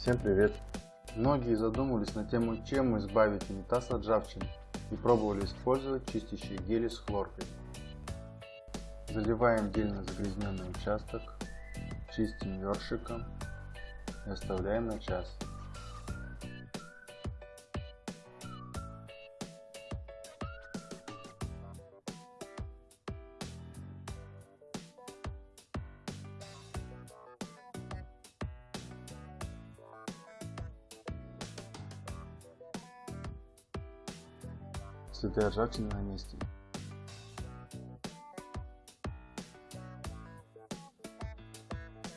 Всем привет! Многие задумывались на тему, чем избавить унитаз от ржавчины и пробовали использовать чистящие гели с хлоркой. Заливаем дельно загрязненный участок, чистим ёршиком и оставляем на час. Ржавчины на месте.